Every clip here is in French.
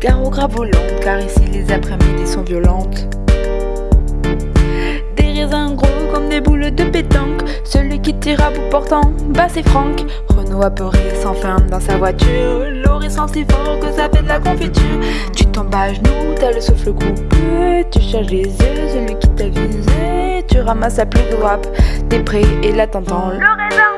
Carreaux gras volantes, car ici les après-midi sont violentes. Des raisins gros comme des boules de pétanque. Celui qui tire à bout portant, bah c'est Franck. Renaud apeuré s'enferme dans sa voiture. L'horizon si fort que ça fait de la confiture. Tu tombes à genoux, t'as le souffle coupé. Tu cherches les yeux, celui qui t'a visé. Tu ramasses la plus de rap. T'es prêt et là t'entends le raisin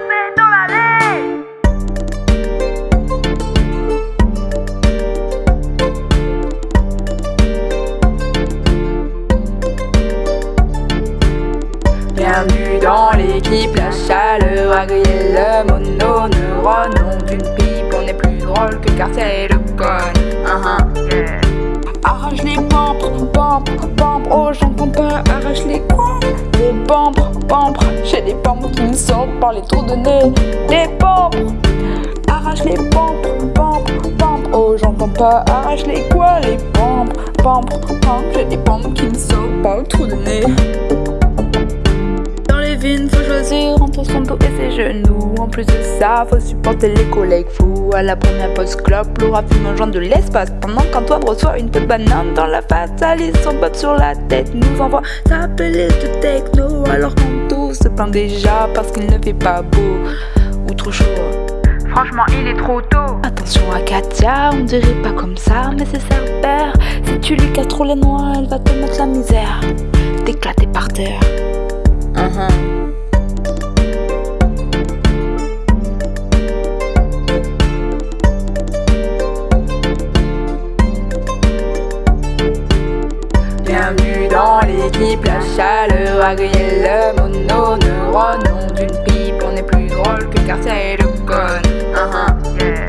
la chaleur a grillé le mononeurone. Nom d'une pipe, on est plus drôle que quartier et le con. Uh -huh, yeah. Arrache les pampres, pampres, pampres, oh j'entends pas, arrache les quoi Les pampres, pampres, j'ai des pampres qui me sortent par les trous de nez. Les pampres, arrache les pampres, pampres, pampres, oh j'entends pas, arrache les quoi Les pampres, pampres, pampres, j'ai des pampres qui me sortent par le trou de nez faut choisir entre son dos et ses genoux. En plus de ça, faut supporter les collègues fous. À la première pause clope, Laura fume un joint de l'espace. Pendant qu'Antoine reçoit une peau de banane dans la face, Alice son botte sur la tête nous envoie s'appeler de techno. Alors qu'on tous se plaint déjà parce qu'il ne fait pas beau ou trop chaud. Franchement, il est trop tôt. Attention à Katia, on dirait pas comme ça, mais c'est sa père. Si tu lui casses trop les noix, elle va te mettre la misère. T'éclater par terre. Uh -huh. Bienvenue dans l'équipe, la chaleur a grillé le mononeurone. Nom d'une pipe, on est plus drôle que quartier et le con. Uh -huh. yeah.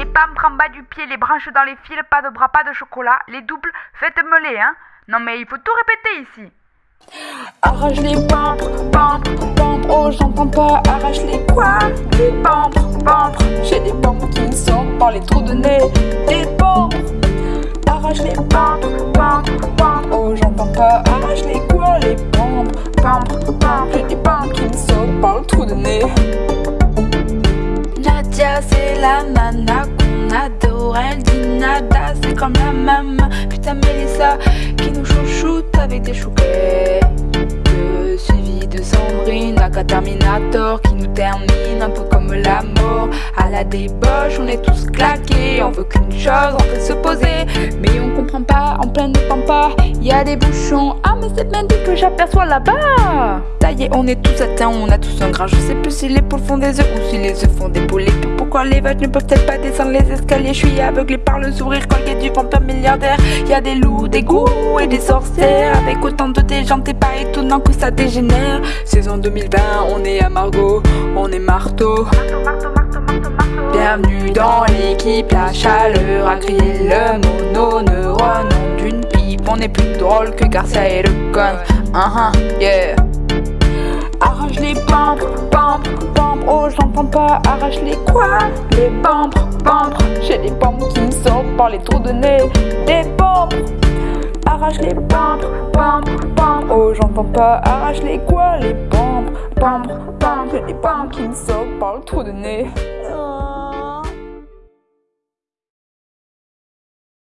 Et pas me prendre bas du pied, les branches dans les fils, pas de bras, pas de chocolat. Les doubles, faites-me les, hein. Non mais il faut tout répéter ici. Arrache les pampres, pampres, pampres, oh j'entends pas, arrache les quoi Les pampres, pampres, j'ai des pampres qui me sortent par les trous de nez Des pampres, arrache les pampres, pampres, pampres, oh j'entends pas, arrache les quoi Les pampres, pampres, pampres, j'ai des pampres qui me sortent par le trou de nez. Nadia c'est la nana qu'on elle dit nada, c'est comme la maman. Putain Mélissa qui nous chouchoute avec des chouquets Suivi de Sandrine, un Terminator qui nous termine un peu comme la mort. À la débauche, on est tous claqués, on veut qu'une chose, on peut se poser. Mais on comprend pas, en pleine pampa, y a des bouchons. Ah mais c'est dit que j'aperçois là-bas On est tous atteints, on a tous un gras Je sais plus si les poules font des œufs ou si les œufs font des poules pourquoi les vaches ne peuvent-elles pas descendre les escaliers? Je suis aveuglé par le sourire colgué du vampire milliardaire Y a des loups, des goûts et des sorcières Avec autant de t'es pas étonnant que ça dégénère Saison 2020, on est à Margot, on est marteau. Bienvenue dans l'équipe, la chaleur a crié le mononeurone. D'une pipe, on est plus drôle que Garcia et le con. Uh -huh, yeah. Les pampres, pampres, pampres, oh j'entends pas, arrache les quoi? Les pampres, pampres, j'ai des pampres qui me sortent par les trous de nez. Des pampres arrache les pampres, pampres, pampres. Oh, j'entends pas, arrache les quoi, les pampres, pampres, pampres. J'ai des pampres qui me sortent par le trou de nez.